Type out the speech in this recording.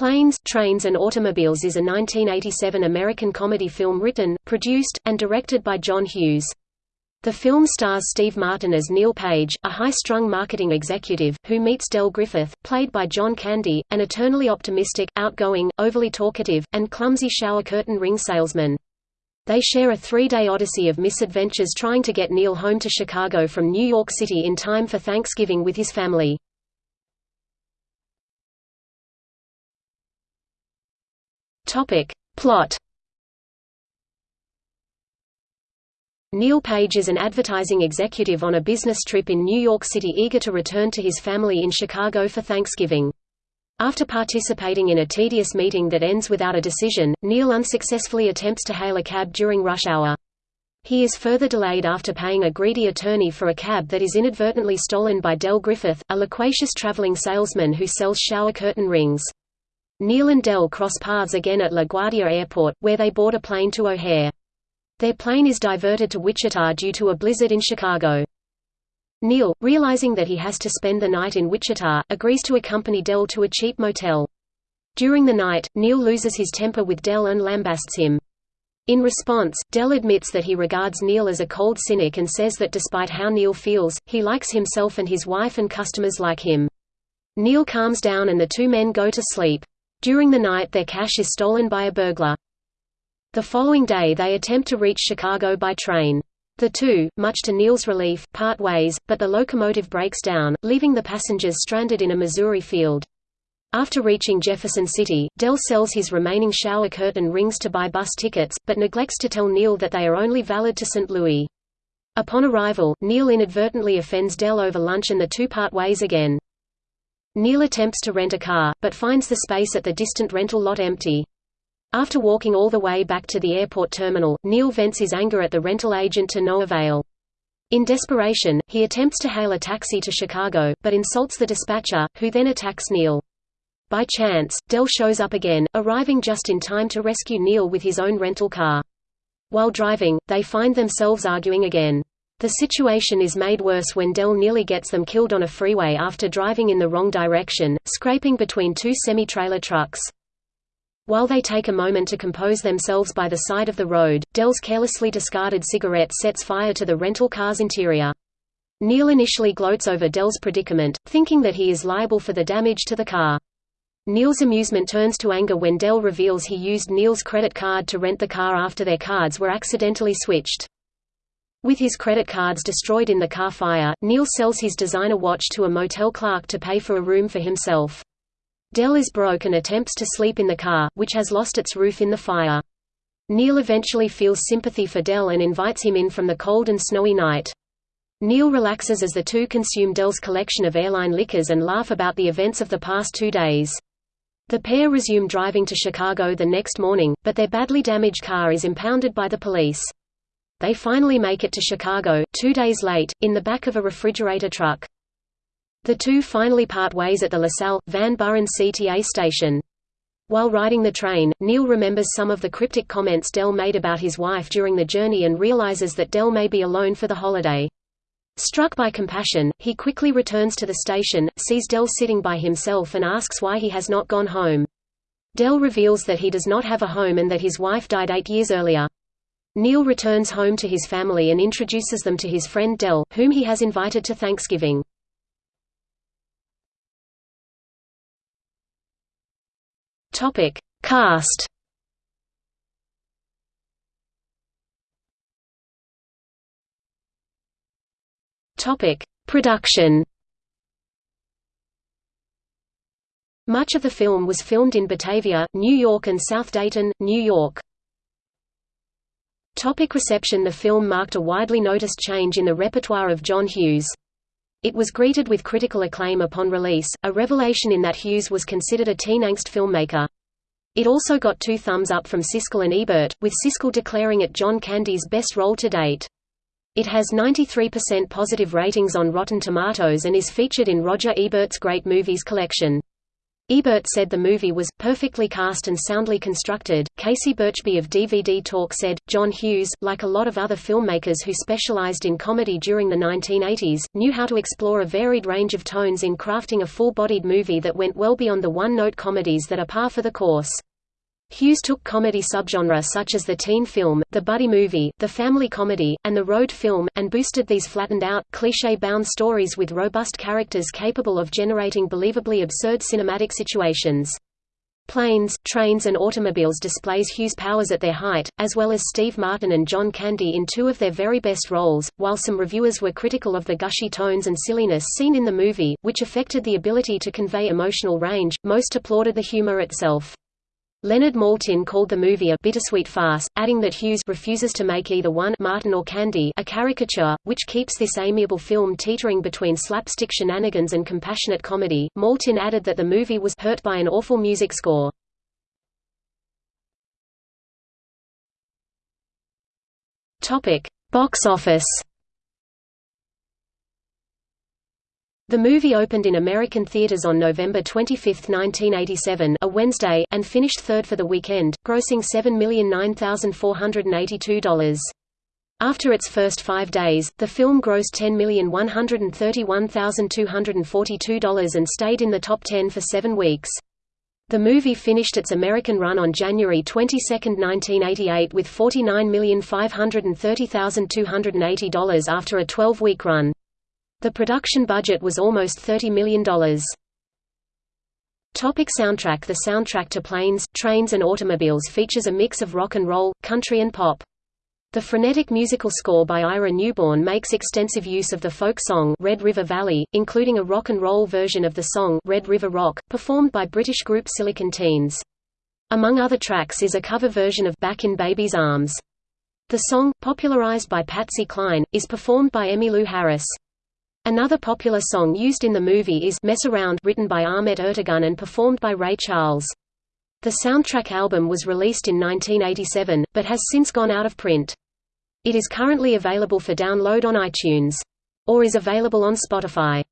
Planes, Trains and Automobiles is a 1987 American comedy film written, produced, and directed by John Hughes. The film stars Steve Martin as Neil Page, a high-strung marketing executive, who meets Del Griffith, played by John Candy, an eternally optimistic, outgoing, overly talkative, and clumsy shower curtain ring salesman. They share a three-day odyssey of misadventures trying to get Neil home to Chicago from New York City in time for Thanksgiving with his family. Topic. Plot Neil Page is an advertising executive on a business trip in New York City eager to return to his family in Chicago for Thanksgiving. After participating in a tedious meeting that ends without a decision, Neil unsuccessfully attempts to hail a cab during rush hour. He is further delayed after paying a greedy attorney for a cab that is inadvertently stolen by Del Griffith, a loquacious traveling salesman who sells shower curtain rings. Neil and Del cross paths again at LaGuardia Airport, where they board a plane to O'Hare. Their plane is diverted to Wichita due to a blizzard in Chicago. Neil, realizing that he has to spend the night in Wichita, agrees to accompany Del to a cheap motel. During the night, Neil loses his temper with Del and lambasts him. In response, Del admits that he regards Neil as a cold cynic and says that despite how Neil feels, he likes himself and his wife and customers like him. Neil calms down and the two men go to sleep. During the night their cash is stolen by a burglar. The following day they attempt to reach Chicago by train. The two, much to Neil's relief, part ways, but the locomotive breaks down, leaving the passengers stranded in a Missouri field. After reaching Jefferson City, Del sells his remaining shower curtain rings to buy bus tickets, but neglects to tell Neil that they are only valid to St. Louis. Upon arrival, Neil inadvertently offends Del over lunch and the two part ways again. Neil attempts to rent a car, but finds the space at the distant rental lot empty. After walking all the way back to the airport terminal, Neil vents his anger at the rental agent to no avail. In desperation, he attempts to hail a taxi to Chicago, but insults the dispatcher, who then attacks Neil. By chance, Del shows up again, arriving just in time to rescue Neil with his own rental car. While driving, they find themselves arguing again. The situation is made worse when Del nearly gets them killed on a freeway after driving in the wrong direction, scraping between two semi-trailer trucks. While they take a moment to compose themselves by the side of the road, Del's carelessly discarded cigarette sets fire to the rental car's interior. Neil initially gloats over Del's predicament, thinking that he is liable for the damage to the car. Neil's amusement turns to anger when Del reveals he used Neil's credit card to rent the car after their cards were accidentally switched. With his credit cards destroyed in the car fire, Neil sells his designer watch to a motel clerk to pay for a room for himself. Del is broke and attempts to sleep in the car, which has lost its roof in the fire. Neil eventually feels sympathy for Del and invites him in from the cold and snowy night. Neil relaxes as the two consume Del's collection of airline liquors and laugh about the events of the past two days. The pair resume driving to Chicago the next morning, but their badly damaged car is impounded by the police. They finally make it to Chicago, two days late, in the back of a refrigerator truck. The two finally part ways at the LaSalle, Van Buren CTA station. While riding the train, Neil remembers some of the cryptic comments Del made about his wife during the journey and realizes that Del may be alone for the holiday. Struck by compassion, he quickly returns to the station, sees Del sitting by himself and asks why he has not gone home. Del reveals that he does not have a home and that his wife died eight years earlier. Neil returns home to his family and introduces them to his friend Del, whom he has invited to Thanksgiving. Topic: Cast. Topic: Production. Much of the film was filmed in Batavia, New York and South Dayton, New York. Topic reception The film marked a widely noticed change in the repertoire of John Hughes. It was greeted with critical acclaim upon release, a revelation in that Hughes was considered a teen angst filmmaker. It also got two thumbs up from Siskel and Ebert, with Siskel declaring it John Candy's best role to date. It has 93% positive ratings on Rotten Tomatoes and is featured in Roger Ebert's Great Movies collection. Ebert said the movie was perfectly cast and soundly constructed. Casey Burchby of DVD Talk said, John Hughes, like a lot of other filmmakers who specialized in comedy during the 1980s, knew how to explore a varied range of tones in crafting a full-bodied movie that went well beyond the one-note comedies that are par for the course. Hughes took comedy subgenre such as the teen film, the buddy movie, the family comedy, and the road film, and boosted these flattened-out, cliché-bound stories with robust characters capable of generating believably absurd cinematic situations. Planes, Trains and Automobiles displays Hughes' powers at their height, as well as Steve Martin and John Candy in two of their very best roles, while some reviewers were critical of the gushy tones and silliness seen in the movie, which affected the ability to convey emotional range, most applauded the humor itself. Leonard Maltin called the movie a bittersweet farce, adding that Hughes refuses to make either one Martin or Candy a caricature, which keeps this amiable film teetering between slapstick shenanigans and compassionate comedy. Maltin added that the movie was hurt by an awful music score. Topic: Box office. The movie opened in American theaters on November 25, 1987 a Wednesday, and finished third for the weekend, grossing $7,009,482. After its first five days, the film grossed $10,131,242 and stayed in the top 10 for seven weeks. The movie finished its American run on January 22, 1988 with $49,530,280 after a 12-week run. The production budget was almost $30 million. Topic soundtrack The soundtrack to Planes, Trains and Automobiles features a mix of rock and roll, country and pop. The frenetic musical score by Ira Newborn makes extensive use of the folk song Red River Valley, including a rock and roll version of the song Red River Rock, performed by British group Silicon Teens. Among other tracks is a cover version of Back in Baby's Arms. The song, popularized by Patsy Cline, is performed by Emmylou Harris. Another popular song used in the movie is Mess Around written by Ahmet Ertegun and performed by Ray Charles. The soundtrack album was released in 1987, but has since gone out of print. It is currently available for download on iTunes. Or is available on Spotify.